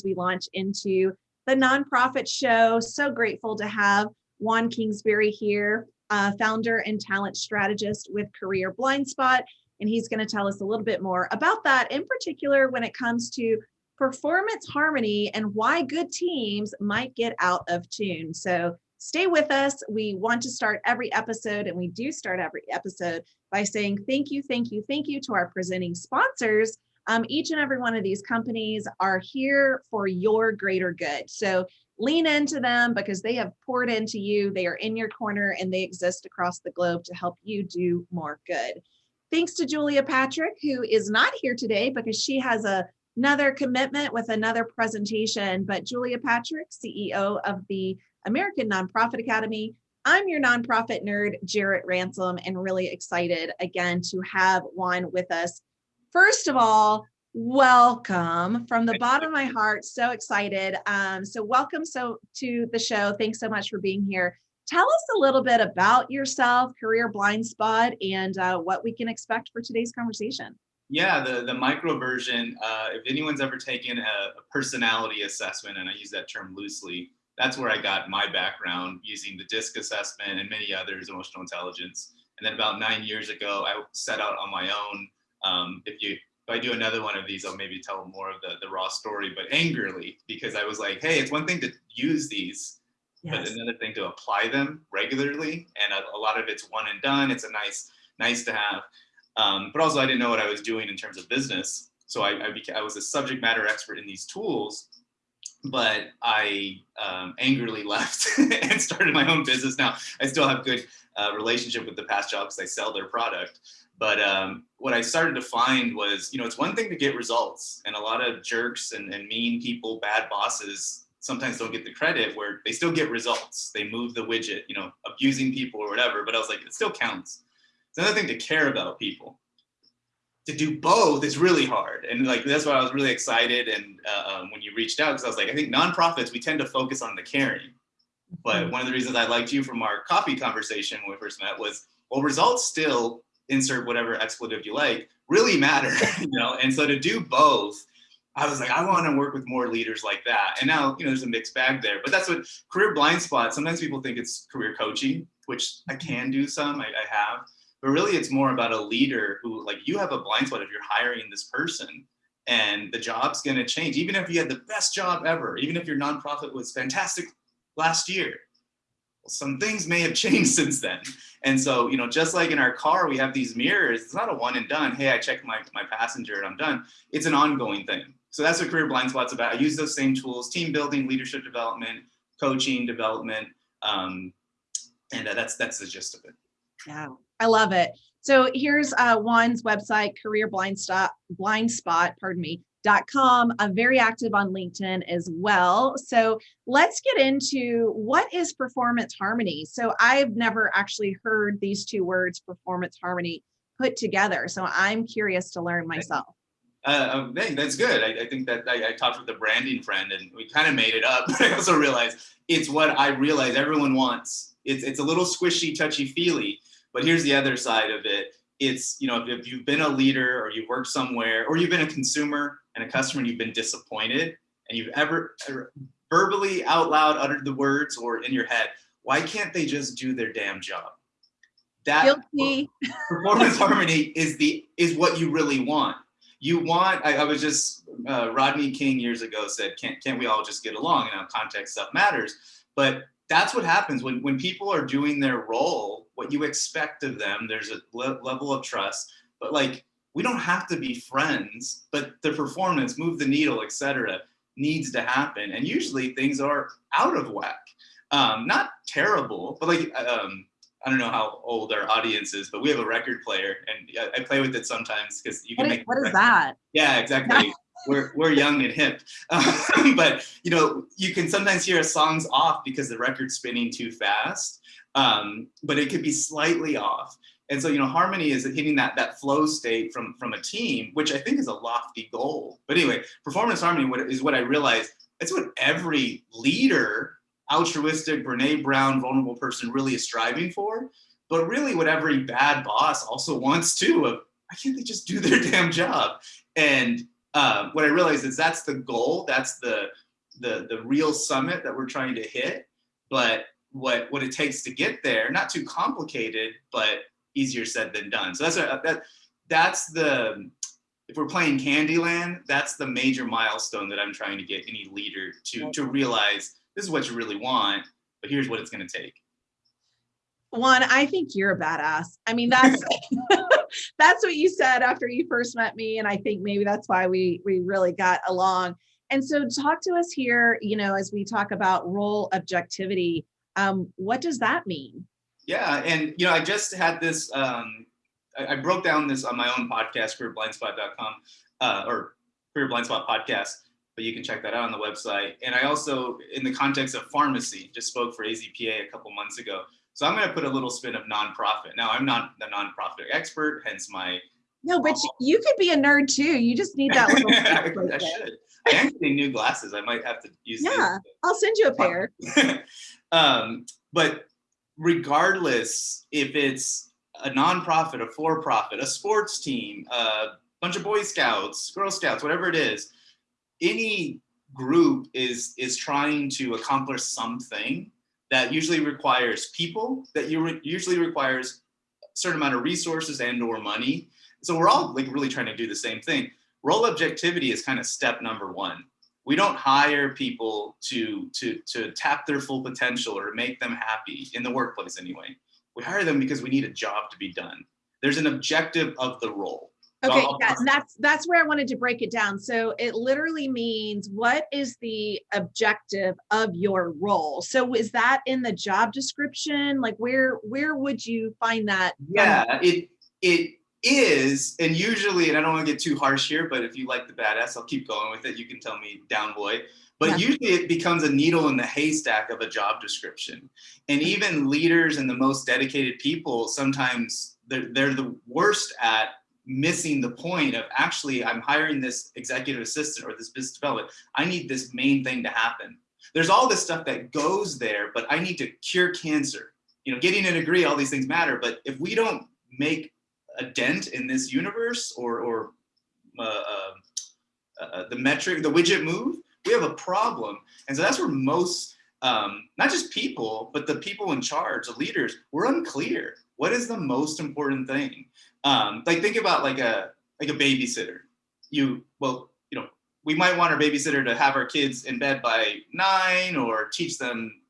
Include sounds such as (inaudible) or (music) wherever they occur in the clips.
as we launch into the nonprofit show. So grateful to have Juan Kingsbury here, uh, founder and talent strategist with Career Blind Spot. And he's going to tell us a little bit more about that, in particular, when it comes to performance harmony and why good teams might get out of tune. So stay with us. We want to start every episode, and we do start every episode by saying thank you, thank you, thank you to our presenting sponsors. Um, each and every one of these companies are here for your greater good. So lean into them because they have poured into you. They are in your corner and they exist across the globe to help you do more good. Thanks to Julia Patrick, who is not here today because she has a, another commitment with another presentation. But Julia Patrick, CEO of the American Nonprofit Academy, I'm your nonprofit nerd, Jarrett Ransom, and really excited again to have Juan with us. First of all, welcome from the bottom of my heart. So excited. Um, so welcome so to the show. Thanks so much for being here. Tell us a little bit about yourself, Career Blind Spot, and uh, what we can expect for today's conversation. Yeah, the, the micro version, uh, if anyone's ever taken a, a personality assessment, and I use that term loosely, that's where I got my background using the DISC assessment and many others, emotional intelligence. And then about nine years ago, I set out on my own. Um, if you if I do another one of these, I'll maybe tell more of the, the raw story, but angrily, because I was like, hey, it's one thing to use these, yes. but another thing to apply them regularly. And a, a, lot of it's one and done. It's a nice, nice to have. Um, but also I didn't know what I was doing in terms of business. So I, I, became, I was a subject matter expert in these tools but I um, angrily (laughs) left and started my own business. Now I still have good uh, relationship with the past job because I sell their product. But um, what I started to find was, you know, it's one thing to get results, and a lot of jerks and, and mean people, bad bosses, sometimes don't get the credit where they still get results. They move the widget, you know, abusing people or whatever. But I was like, it still counts. It's another thing to care about people to do both is really hard. And like, that's why I was really excited. And uh, um, when you reached out, because I was like, I think nonprofits, we tend to focus on the caring. But mm-hmm. one of the reasons I liked you from our coffee conversation when we first met was, well, results still insert whatever expletive you like, really matter, (laughs) you know? And so to do both, I was like, I want to work with more leaders like that. And now, you know, there's a mixed bag there, but that's what career blind spot. Sometimes people think it's career coaching, which I mm-hmm. can do some, I, I have but really it's more about a leader who like you have a blind spot if you're hiring this person and the job's going to change even if you had the best job ever even if your nonprofit was fantastic last year some things may have (laughs) changed since then. And so you know just like in our car we have these mirrors. It's not a one and done hey i checked my, my passenger and i'm done. It's an ongoing thing. So that's what career blind spot's about. I use those same tools team building leadership development coaching development um, and uh, that's that's the gist of it. Yeah I love it. So here's uh, Juan's website, Career Blind Spot, Blind Spot, pardon me, com. I'm very active on LinkedIn as well. So let's get into what is performance harmony. So I've never actually heard these two words, performance harmony, put together. So I'm curious to learn myself. Uh, um, that's good. I, I think that I, I, talked with a branding friend and we kind of made it up. (laughs) But I also realized it's what I realize everyone wants. It's, it's a little squishy, touchy feely but here's the other side of it. It's, you know, if you've been a leader or you've worked somewhere or you've been a consumer and a customer and you've been disappointed and you've ever, ever verbally out loud uttered the words or in your head, why can't they just do their damn job? That Guilty. (laughs) performance harmony is the is what you really want. You want. I, I was just uh, Rodney King years ago said, "Can't can't we all just get along?" And you know, context stuff matters. But that's what happens when when people are doing their role what you expect of them. There's a le level of trust, but like we don't have to be friends, but the performance, move the needle, etc., needs to happen. And usually things are out of whack. Um, not terrible, but like um, I don't know how old our audience is, but we have a record player, and I play with it sometimes because you can what make. Is, what is that? Yeah, exactly. (laughs) we're we're young and hip, um, (laughs) but you know you can sometimes hear a song's off because the record's spinning too fast, um, but it could be slightly off. And so, you know, harmony is hitting that that flow state from from a team, which I think is a lofty goal. But anyway, performance harmony is what I realized. It's what every leader, altruistic, Brene Brown, vulnerable person really is striving for. But really, what every bad boss also (laughs) wants too. Of why can't they just do their (laughs) damn job? And uh, what I realized is that's the goal. That's the the the real summit that we're trying to hit. But what what it takes to get there, not too complicated, but easier said than done. So that's a, that that's the if we're playing Candyland, that's the major milestone that I'm trying to get any leader to to realize this is what you really want, but here's what it's going to take. Juan, I think you're a badass. I mean, that's (laughs) that's what you said after you first met me, and I think maybe that's why we we really got along. And so, talk to us here. You know, as we talk about role objectivity, um, what does that mean? Yeah, and you know, I just had this. Um, I, I broke down this on my own podcast, careerblindspot.com, uh, or Career Blindspot podcast. But you can check that out on the website. And I also, in the context of pharmacy, just spoke for AZPA a couple months ago. So I'm going to put a little spin of nonprofit. Now, I'm not the nonprofit expert, hence my. No, but you could be a nerd too. You just need that little. (laughs) I, I should. I getting new glasses. I might have to use. Yeah, these. I'll send you a pair. (laughs) um, but regardless, if it's a nonprofit, a for-profit, a sports team, a bunch of Boy Scouts, Girl Scouts, whatever it is, any group is is trying to accomplish something that usually requires people, that you re usually requires a certain amount of resources and or money. So we're all like really trying to do the same thing. Role objectivity is kind of step number one. We don't hire people to, to, to tap their full potential or make them happy in the workplace anyway. We hire them because we need a job to be done. There's an objective of the role. Okay, yeah, that's that's where I wanted to break it down. So it literally means what is the objective of your role? So is that in the job description? Like where where would you find that? Yeah, it it is, and usually, and I don't want to get too harsh here, but if you like the badass, I'll keep going with it. You can tell me down boy. But yeah. usually it becomes a needle in the haystack of a job description. And mm-hmm. even leaders and the most dedicated people, sometimes they're, they're the worst at missing the point of actually I'm hiring this executive assistant or this business development. I need this main thing to happen. There's all this stuff that goes there, but I need to cure cancer. You know, getting a degree, all these things matter. But if we don't make a dent in this universe or, or uh, uh, uh, the metric, the widget move, we have a problem. And so that's where most, um, not just people, but the people in charge, the leaders, we're unclear. What is the most important thing? Um, like think about like a like a babysitter. You well, you know, we might want our babysitter to have our kids in bed by nine or teach them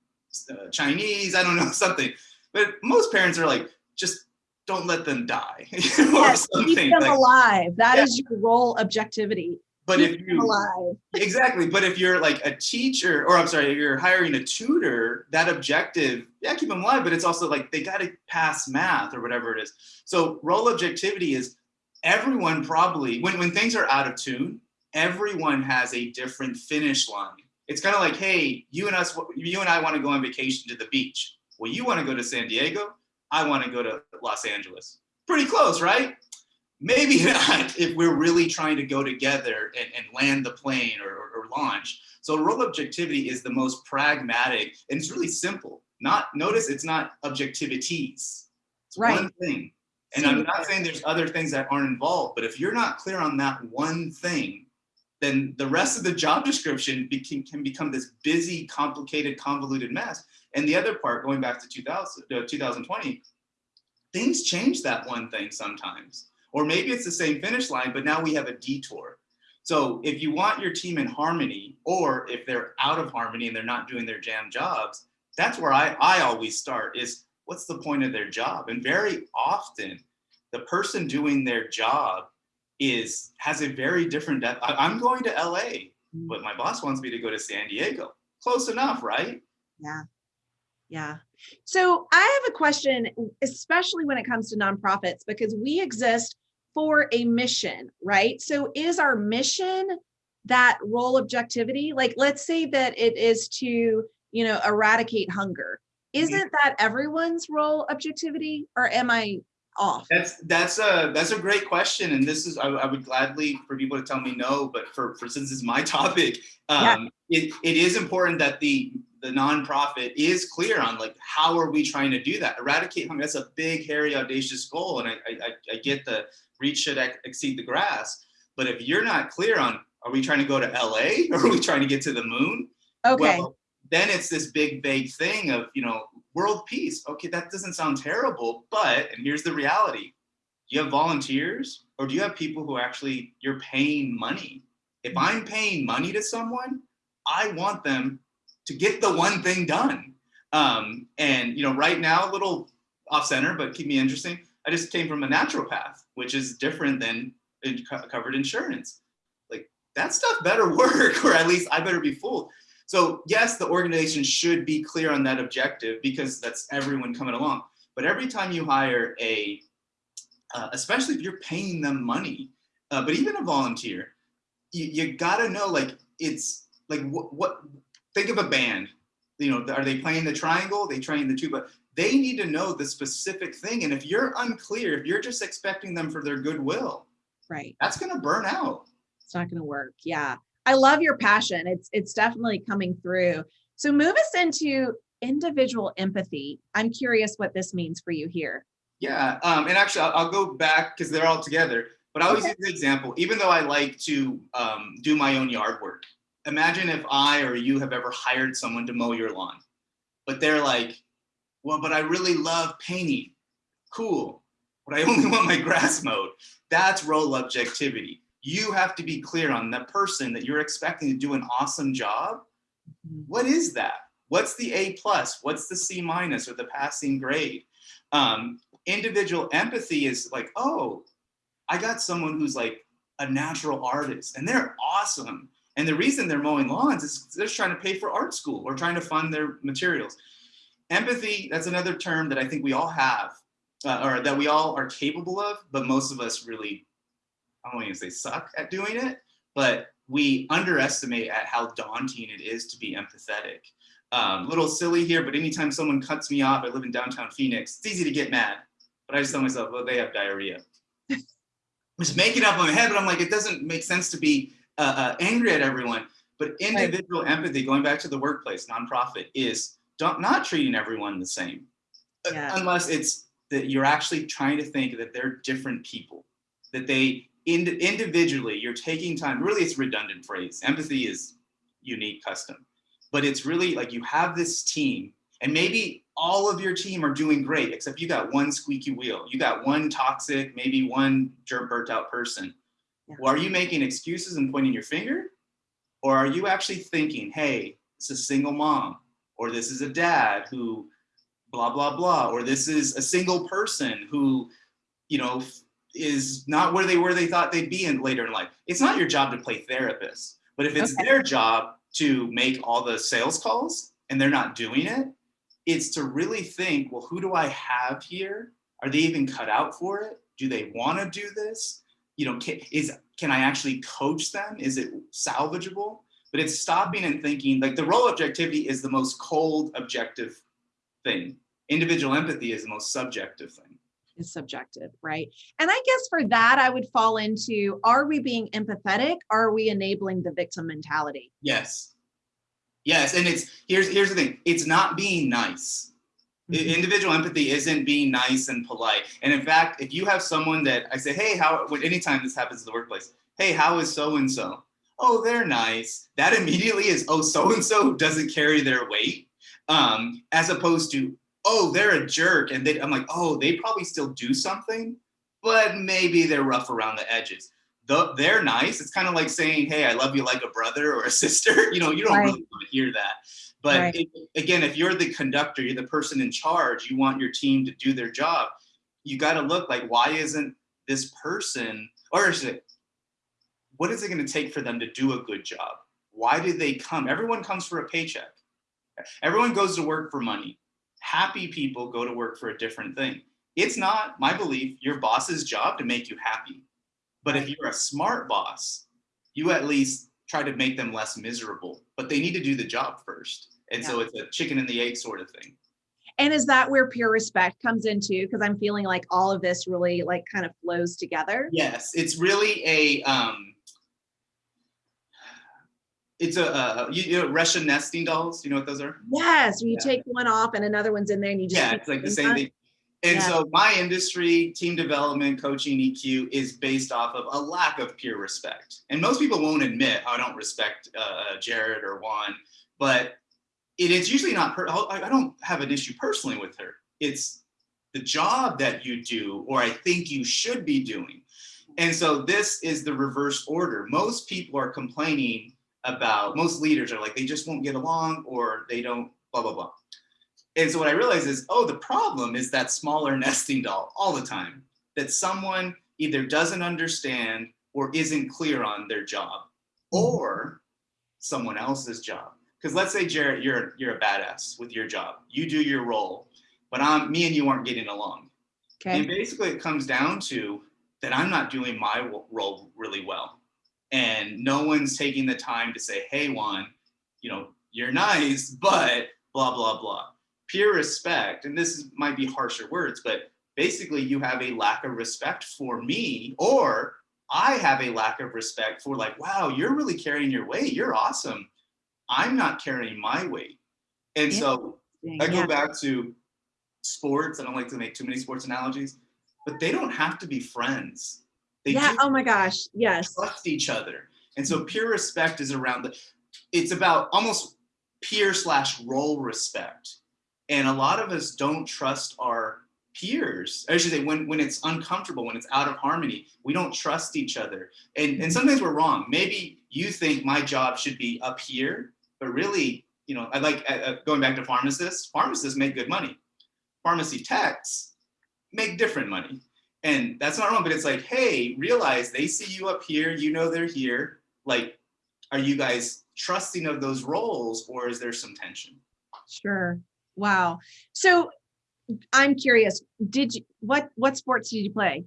uh, Chinese. I don't know (laughs) something, but most parents are like, just don't let them die (laughs) or yes. Keep them like, alive. That yeah. is your role objectivity. But keep if you alive. (laughs) exactly, but if you're like a teacher, or I'm sorry, you're hiring a tutor, that objective, yeah, keep them alive. But it's also like they got to pass math or whatever it is. So role objectivity is everyone probably when when things are out of tune, everyone has a different finish line. It's kind of like, hey, you and us, you and I want to go on vacation to the beach. Well, you want to go to San Diego. I want to go to Los Angeles. Pretty close, right? Maybe (laughs) not if we're really trying to go together and, and land the plane or, or, or launch. So role objectivity is the most pragmatic and it's really simple. Not notice it's not objectivities. It's right. one thing. And I'm not saying there's other things that aren't involved, but if you're not clear on that one thing, then the rest of the job description can, can become this busy, complicated, convoluted mess. And the other part, going back to 2000, uh, 2020, things change that one thing sometimes. Or maybe it's the same finish line, but now we have a detour. So if you want your team in harmony, or if they're out of harmony and they're not doing their jam jobs, that's where I, I always start is what's the point of their job? And very often the person doing their job is has a very different I'm going to LA, but my boss wants me to go to San Diego. Close enough, right? Yeah. Yeah. So I have a question, especially when it comes to nonprofits, because we exist for a mission, right? So is our mission that role objectivity? Like, let's say that it is to, you know, eradicate hunger. Mm-hmm. Isn't that everyone's role objectivity or am I off? That's that's a that's a great question, and this is I, I, would gladly for people to tell me no, but for for since it's my (laughs) topic, um, yeah. it it is important that the the nonprofit is clear on like how are we trying to do that eradicate hunger that's a big hairy audacious goal and i i, I get the reach should exceed the grass But if you're not clear on, are we trying to go to LA (laughs) or are we trying to get to the moon? Okay. Well, then it's this big vague thing of, you know, world peace. Okay, that doesn't sound terrible, but, and here's the reality. Do you have volunteers or do you have people who actually, you're paying money? If I'm paying money to someone, I want them to get the one thing done. Um, and, you know, right now, a little off center, but keep me interesting. I just came from a naturopath, which is different than in covered insurance. Like that stuff better (laughs) work, or at least I better be fooled. So yes, the organization should be clear on that objective because that's everyone coming along. But every time you hire a, uh, especially if you're paying them money, uh, but even a volunteer, you, you gotta know like it's like what, what think of a band. You know are they playing the triangle? They playing the tuba they need to know the specific thing. And if you're unclear if you're just expecting them for their goodwill right. that's going to burn out. It's not going to work. Yeah. I love your passion. It's it's definitely coming through. So move us into individual empathy. I'm curious what this means for you here. Yeah um, and actually I'll, I'll go back because they're all together but I always okay. use the example, even though I like to um, do my own yard work. Imagine if I or you have ever hired someone to mow your lawn, but they're like, well, but I really love painting. Cool, but I (laughs) only want my grass mowed. That's role objectivity. You have to be clear on the person that you're expecting to do an awesome job. Mm-hmm. What is that? What's the A plus? What's the C minus or the passing grade? Um, individual empathy is like, oh, I got someone who's like a natural artist and they're awesome. And the reason they're mowing lawns is they're just trying to pay for art school or trying to fund their materials. Empathy, that's another term that I think we all have uh, or that we all are capable of, but most of us really, I don't want to say suck at doing it, but we underestimate at how daunting it is to be empathetic. Um, little silly here, but anytime someone cuts me off, I live in downtown Phoenix, it's easy to get mad. But I just tell myself, well, they have diarrhea (laughs) was making up in my head, but I'm like, it doesn't make sense to be uh, uh, angry at everyone. But individual right. empathy, going back to the workplace, nonprofit, is not treating everyone the same, uh, yeah. unless it's that you're actually trying to think that they're different people, that they ind individually, you're taking time. Really, it's redundant phrase. Empathy is unique, custom, but it's really like you have this team, and maybe all of your team are doing great, except you got one squeaky wheel. You got one toxic, maybe one jerk burnt out person. Well, are you making excuses and pointing your finger? Or are you actually thinking, hey, it's a single mom, or this is a dad who blah, blah, blah, or this is a single person who, you know, is not where they were they thought they'd be in later in life. It's not your job to play therapist, but if it's okay. their job to make all the sales calls and they're not doing it, it's to really think, well, who do I have here? Are they even cut out for it? Do they want to do this? You know, can, is, can I actually coach them? Is it salvageable? But it's stopping and thinking, like the role objectivity is the most cold objective thing. Individual empathy is the most subjective thing. Is subjective, right? And I guess for that, I would fall into, are we being empathetic? Are we enabling the victim mentality? Yes, Yes, and it's here's here's the thing. It's not being nice. Mm-hmm. Individual empathy isn't being nice and polite. And in fact, if you have someone that I say, hey, how anytime this happens in the workplace, hey, how is so and so? Oh, they're nice. That immediately is oh, so and so doesn't carry their weight. Um, as opposed to, oh, they're a jerk. And they, I'm like, oh, they probably still do something, but maybe they're rough around the edges they're nice. It's kind of like saying, "Hey, I love you like a brother or a sister." (laughs) You know, you don't right. really want to hear that. But right. it, again, if you're the conductor, you're the person in charge. You want your team to do their job. You got to look like, why isn't this person, or is it, what is it going to take for them to do a good job? Why did they come? Everyone comes for a paycheck. Everyone goes to work for money. Happy people go to work for a different thing. It's not my belief your boss's job to make you happy but if you're a smart boss, you at least try to make them less miserable, but they need to do the job first. And yeah. so it's a chicken and the egg sort of thing. And is that where peer respect comes into? Because I'm feeling like all of this really like kind of flows together. Yes, it's really a um, it's a uh, you, you, know Russian nesting dolls. You know what those are? Yes, you yeah. take one off and another one's in there, and you just yeah, it's like the same thing. And Yeah. so my industry, team development, coaching, EQ is based off of a lack of peer respect. And most people won't admit, I don't respect uh, Jarrett or Juan, but it is usually not, I don't have an issue personally with her. It's the job that you do, or I think you should be doing. And so this is the reverse order. Most people are complaining about, most leaders are like, they just won't get along or they don't blah, blah, blah. And so what I realized is, oh, the problem is that smaller nesting doll all the time, that someone either doesn't understand or isn't clear on their job mm-hmm. or someone else's job. Because let's say Jarrett, you're you're a badass with your job. You do your role, but I'm me and you aren't getting along. Okay. And basically it comes down to that I'm not doing my role really well. And no one's taking the time to say, hey, Juan, you know, you're nice, but blah, blah, blah. Peer respect, and this is, might be harsher words, but basically you have a lack of respect for me, or I have a lack of respect for like, wow, you're really carrying your weight. You're awesome. I'm not carrying my weight. And so I go Yeah. back to sports. I don't like to make too many sports analogies, but they don't have to be friends. They Yeah. Oh my gosh. Yes. trust each other. And so peer respect is around the, it's about almost peer slash role respect. And a lot of us don't trust our peers. I should say when, when it's uncomfortable, when it's out of harmony, we don't trust each other. And, and sometimes we're wrong. Maybe you think my job should be up here, but really, you know, I like uh, uh, going back to pharmacists, pharmacists make good money. Pharmacy techs make different money. And that's not wrong, but it's like, hey, realize they see you up here, you know they're here. Like, are you guys trusting of those roles or is there some tension? Sure. Wow. So I'm curious, did you, what, what sports did you play?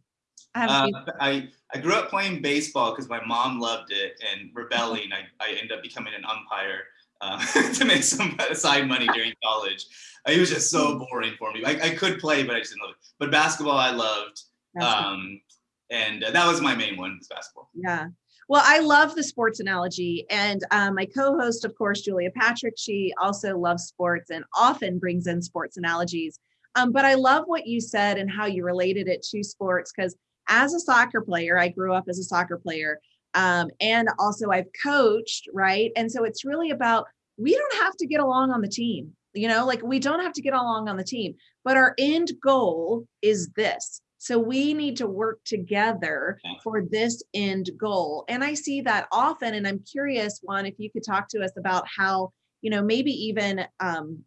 I Uh, I, I grew up playing baseball because my mom loved it and rebelling. I, I ended up becoming an umpire uh, (laughs) to make some side money during college. It was just so boring for me. I, I could play, but I just didn't love it. But basketball, I loved. Um, and uh, that was my main one, was basketball. Yeah. Well, I love the sports analogy. And um, my co host, of course, Julia Patrick, she also loves sports and often brings in sports analogies. Um, but I love what you said and how you related it to sports because as a soccer player, I grew up as a soccer player. Um, and also I've coached, right? And so it's really about we don't have to get along on the team, you know, like we don't have to get along on the team, but our end goal is this. So we need to work together for this end goal. And I see that often. And I'm curious, Juan, if you could talk to us about how, you know, maybe even um,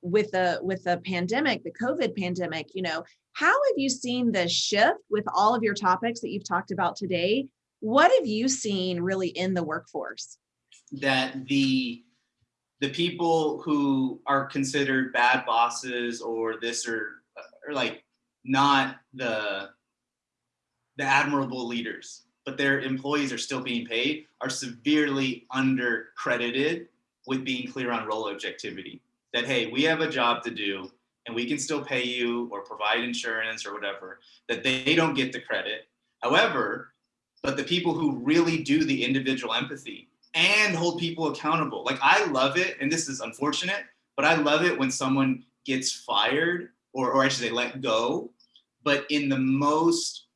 with the with the pandemic, the COVID pandemic, you know, how have you seen the shift with all of your topics that you've talked about today? What have you seen really in the workforce? that the the people who are considered bad bosses or this or or like not the the admirable leaders but their employees are still being paid are severely undercredited with being clear on role objectivity that hey we have a job to do and we can still pay you or provide insurance or whatever that they don't get the credit however but the people who really do the individual empathy and hold people accountable. Like I love it, and this is unfortunate, but I love it when someone gets fired or, or I should say let go, but in the most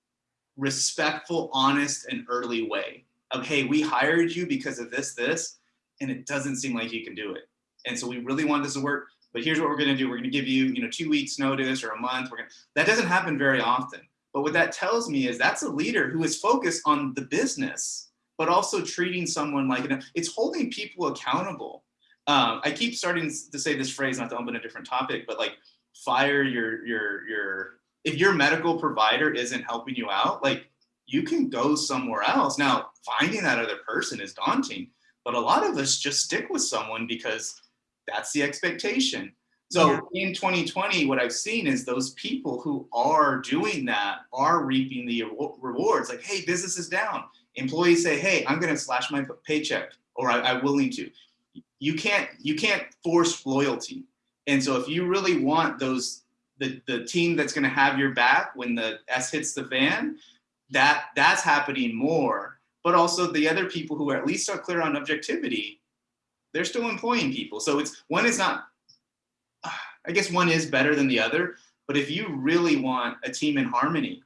respectful, honest, and early way of, hey, we hired you because of this, this, and it doesn't seem like you can do it. And so we really want this to work, but here's what we're gonna do. We're gonna give you, you know, two weeks notice or a month. We're gonna, that doesn't happen very often. But what that tells me is that's a leader who is focused on the business but also treating someone like an, it's holding people accountable. Um, I keep starting to say this phrase, not to open a different topic, but like fire your your your if your medical provider isn't helping you out, like you can go somewhere else. Now, finding that other person is daunting, but a lot of us just stick with someone because that's the expectation. So in 2020, what I've seen is those people who are doing that are reaping the rewards. Like, hey, business is down employees say, "Hey, I'm going to slash my paycheck," or I, "I'm willing to." You can't you can't force loyalty, and so if you really want those the the team that's going to have your back when the S hits the fan, that that's happening more. But also the other people who are at least are clear on objectivity, they're still employing people. So it's one is not. I guess one is better than the other, But if you really want a team in harmony,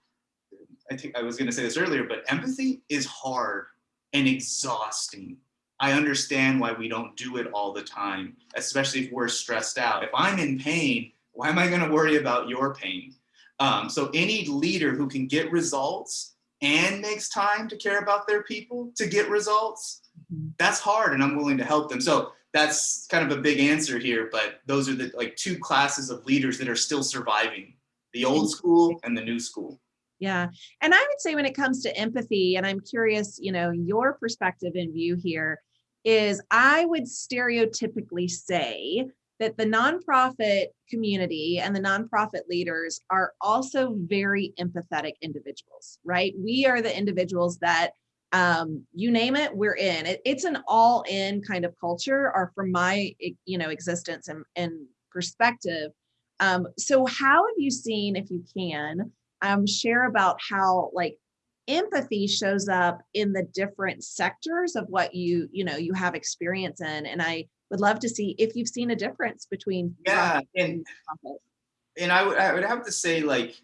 I think I was going to say this earlier, but empathy is hard and exhausting. I understand why we don't do it all the time, especially if we're stressed out. If I'm in pain, why am I going to worry about your pain? Um, so any leader who can get results and makes time to care about their people to get results, mm-hmm. that's hard and I'm willing to help them. So that's kind of a big answer here, but those are the like two classes of leaders that are still surviving, the old school and the new school. Yeah. And I would say when it comes to empathy, and I'm curious, you know, your perspective and view here is I would stereotypically say that the nonprofit community and the nonprofit leaders are also very empathetic individuals, right? We are the individuals that um, you name it, we're in. It, it's an all in kind of culture or from my, you know, existence and, and perspective. Um, so how have you seen, if you can, um, share about how like empathy shows up in the different sectors of what you, you know, you have experience in. And I would love to see if you've seen a difference between yeah and and I would I would have to say like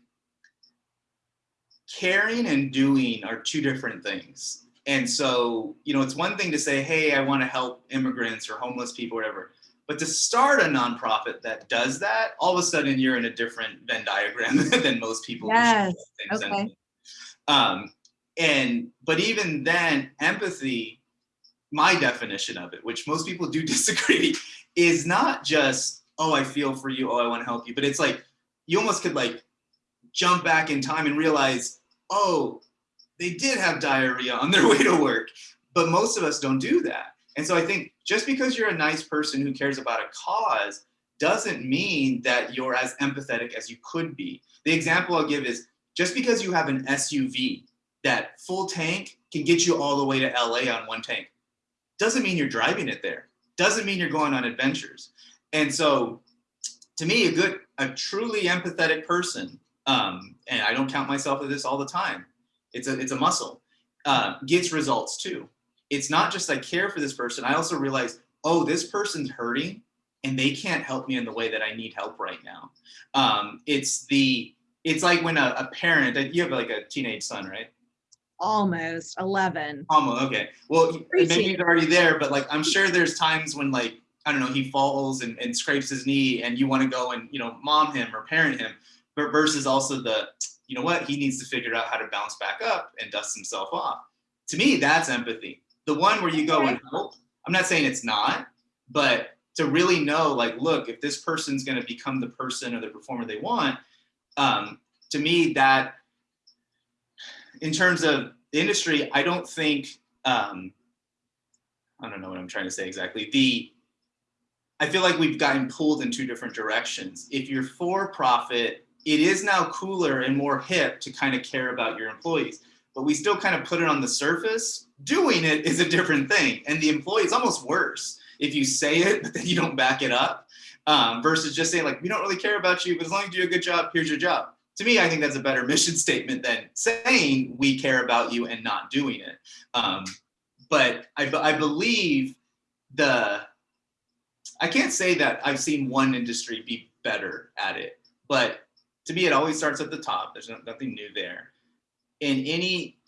caring and doing are two different things. And so, you know, it's one thing to say, hey, I want to help immigrants or homeless people, whatever. But to start a nonprofit that does that, all of a sudden you're in a different Venn diagram (laughs) than most people. Yes. Okay. Um, and but even then, empathy my definition of it, which most people do (laughs) disagree, is not just, oh, I feel for you, oh, I want to help you, but it's like you almost could like jump back in time and realize, oh, they did have diarrhea on their (laughs) way to work. But most of us don't do that. And so I think just because you're a nice person who cares about a cause doesn't mean that you're as empathetic as you could be. The example I'll give is just because you have an SUV that full tank can get you all the way to LA on one tank doesn't mean you're driving it there. Doesn't mean you're going on adventures. And so to me, a good, a truly empathetic person, um, and I don't count myself as this all the time. It's a, it's a muscle, uh, gets results too. It's not just I care for this person. I also realize, oh, this person's hurting and they can't help me in the way that I need help right now. Um, it's the, it's like when a, a parent, you have like a teenage son, right? almost 11 almost okay. Well maybe he's already there but like i'm sure there's times when like i don't know he falls and, and scrapes his knee and you want to go and you know mom him or parent him but versus also the you know what he needs to figure out how to bounce back up and dust himself off. To me that's empathy. The one where you go and help i'm not saying it's not but to really know like look if this person's going to become the person or the performer they want um, to me that in terms of the industry, I don't think, um, I don't know what I'm trying to say exactly. The, I feel like we've gotten pulled in two different directions. If you're for profit, it is now cooler and more hip to kind of care about your employees, but we still kind of put it on the surface. Doing it is a different thing. And the employee is almost worse if you say it, but then you don't back it up um, versus just saying like, we don't really care about you, but as long as you do a good job, here's your job to me, I think that's a better (laughs) mission statement than saying we care about you and not doing it. Um, but I, I believe the, I can't say that I've seen one industry be better at it, but to me, it always starts at the top. There's nothing new there. And any,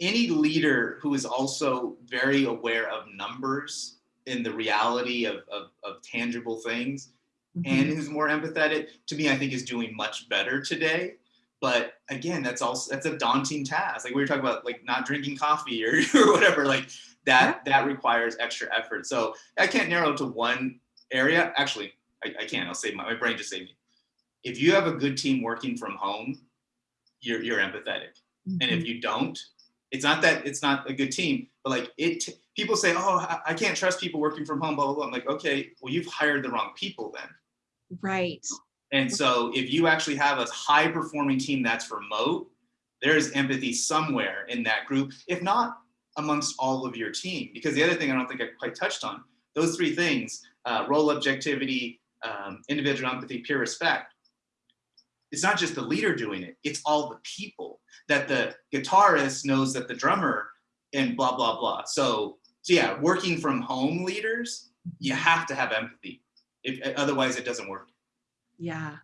any leader who is also very aware of numbers in the reality of, of, of tangible things mm-hmm. and who's more empathetic to me i think is doing much better today but again that's also that's a daunting task like we were talking about like not drinking coffee or, (laughs) or whatever like that yeah. that requires extra effort so i can't narrow to one area actually i, I can't i'll save my, my brain just saved me if you have a good team working from home you're, you're empathetic mm-hmm. and if mm-hmm. you don't it's not that it's not a good team but like it people say oh i can't trust people working from home blah blah blah i'm like okay well you've hired the wrong people then Right. And so if you actually have a high performing team that's remote, there's empathy somewhere in that group, if not amongst all of your team. Because the other thing I don't think I quite touched on, those three things, uh, role objectivity, um, individual empathy, peer respect, it's not just the leader doing it, it's all the people that the guitarist knows that the drummer and blah, blah, blah. So, so yeah, working from home leaders, you have to have empathy if, otherwise it doesn't work. Yeah.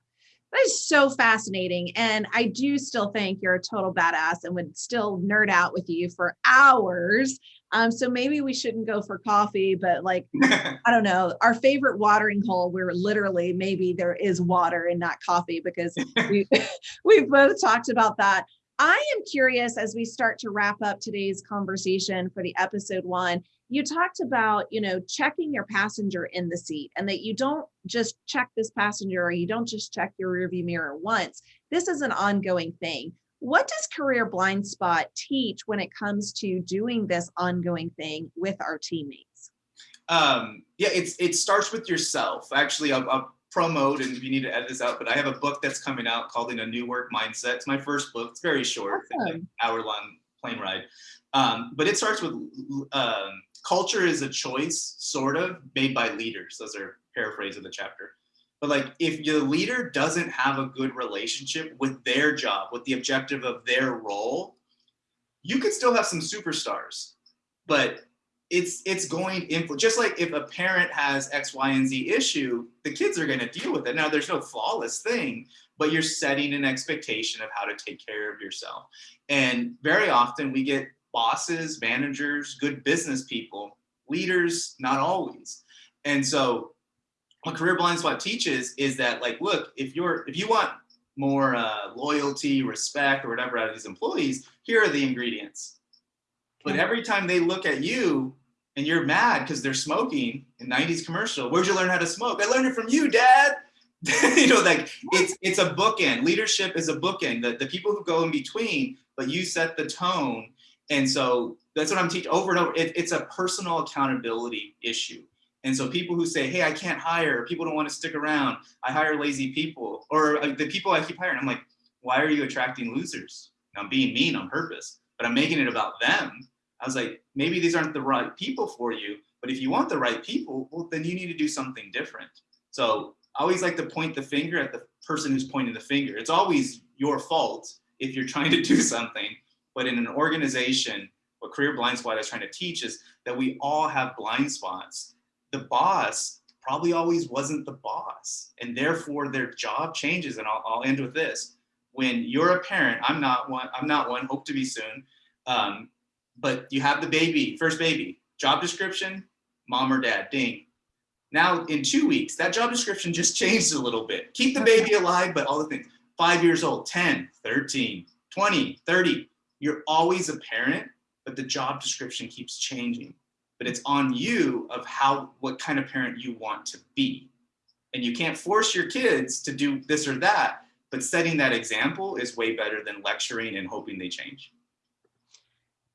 That is so fascinating. And I do still think you're a total badass and would still nerd out with you for hours. Um, so maybe we shouldn't go for coffee, but like, (laughs) I don't know, our favorite watering hole where literally maybe there is water and not coffee because (laughs) we, (laughs) we've both talked about that. I am curious as we start to wrap up today's conversation for the episode Juan. You talked about, you know, checking your passenger in the seat and that you don't just check this passenger or you don't just check your rearview mirror once. This is an ongoing thing. What does Career Blind Spot teach when it comes to doing this ongoing thing with our teammates? Um, yeah, it's it starts with yourself. Actually, I'll, I'll promote and you need to edit this out, but I have a book that's coming out called In a New Work Mindset. It's my first book. It's very short, awesome. hour long plane ride. Um, but it starts with um, culture is a choice, sort of, made by leaders. Those are paraphrase of the chapter. But like if your leader doesn't have a good relationship with their job, with the objective of their role, you could still have some superstars, but it's it's going to just like if a parent has X, Y, and Z issue, the kids are going to deal with it. Now, there's no flawless thing, but you're setting an expectation of how to take care of yourself. And very often we get bosses, managers, good business people, leaders, not always. And so what Career Blind Spot teaches is that like, look, if you're if you want more uh, loyalty, respect, or whatever out of these employees, here are the ingredients. But every time they look at you, and you're mad because they're smoking in 90s commercial. Where'd you learn how to smoke? I learned it from you dad. (laughs) You know like it's it's a bookend. Leadership is a bookend. The, the people who go in between but you set the tone. And so that's what i'm teaching over and over it, it's a personal accountability issue. And so people who say hey i can't hire people don't want to stick around. I hire lazy people. Or uh, the people i keep hiring i'm like why are you attracting losers? And i'm being mean on purpose but i'm making it about them I was like, maybe these aren't the right people for you, but if you want the right people, well, then you need to do something different. So I always like to point the finger at the person who's pointing the finger. It's always your fault if you're (laughs) trying to do something, but in an organization, what Career Blind Spot is trying to teach is that we all have blind spots. The boss probably always wasn't the boss, and therefore their job changes. And I'll, I'll end with this: when you're a parent, I'm not one. I'm not one. Hope to be soon. Um, but you have the baby, first baby, job description, mom or dad, ding. Now in two weeks, that job description just (laughs) changed a little bit. Keep the baby alive, but all the things, five years old, 10, 13, 20, 30, you're always a parent, but the job description keeps changing. But it's on you of how, what kind of parent you want to be. And you can't force your kids to do this or that, but setting that example is way better than lecturing and hoping they change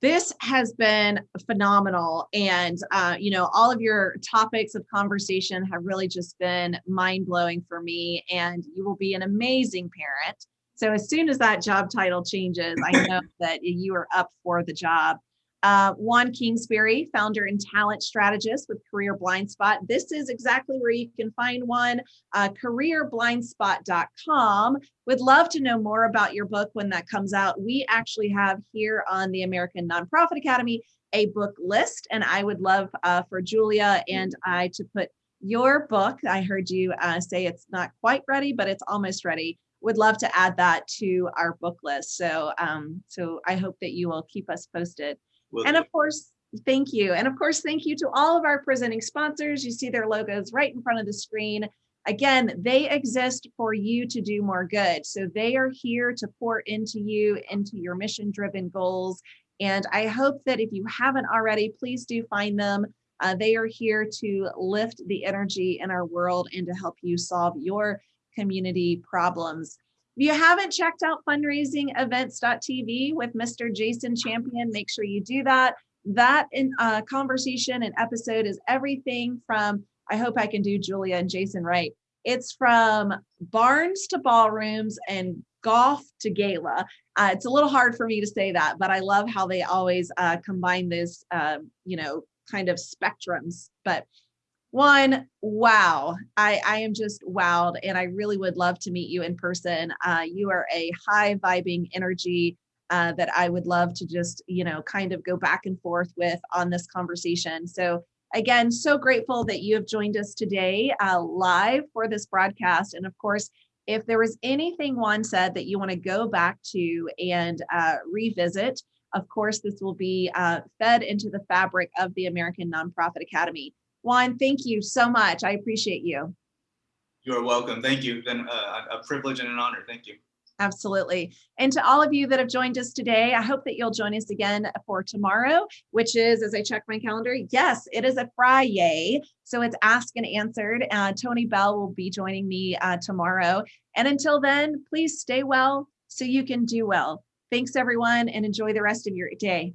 this has been phenomenal. And uh, you know all of your topics of conversation have really just been mind-blowing for me and you will be an amazing parent. So as soon as that job title changes i (clears throat) know that you are up for the job uh, Juan Kingsbury, founder and talent strategist with Career Blind Spot. This is exactly where you can find Juan, uh, careerblindspot.com. Would love to know more about your book when that comes out. We actually have here on the American Nonprofit Academy a book list, and I would love uh, for Julia and I to put your book. I heard you uh, say it's not quite ready, but it's almost ready would love to add that to our book list. So, um, so I hope that you will keep us posted. Will and do. of course, thank you. And of course, thank you to all of our presenting sponsors. You see their logos right in front of the screen. Again, they exist for you to do more good. So they are here to pour into you, into your mission driven goals. And I hope that if you haven't already, please do find them. Uh, they are here to lift the energy in our world and to help you solve your community problems. If you haven't checked out fundraisingevents.tv with Mr. Jason Champion, make sure you do that. That in, uh, conversation and episode is everything from, I hope I can do Julia and Jason right. It's from barns to ballrooms and golf to gala. Uh, it's a little hard for me to say that, but I love how they always uh, combine those, uh, you know, kind of spectrums. But Juan, wow, I, I am just wowed and I really would love to meet you in person. Uh, you are a high vibing energy uh, that I would love to just, you know, kind of go back and forth with on this conversation. So again, so grateful that you have joined us today uh, live for this broadcast. And of course, If there was anything Juan said that you want to go back to and uh, revisit, of course, this will be uh, fed into the fabric of the American Nonprofit Academy. Juan, thank you so much. I appreciate you. You are welcome. Thank you. Been a, a privilege and an honor. Thank you. Absolutely. And to all of you that have joined us today, I hope that you'll join us again for tomorrow, which is, as I check my calendar, yes, it is a Friday. So it's Ask and Answered. Uh, Tony Bell will be joining me uh, tomorrow. And until then, please stay well so you can do well. Thanks, everyone, and enjoy the rest of your day.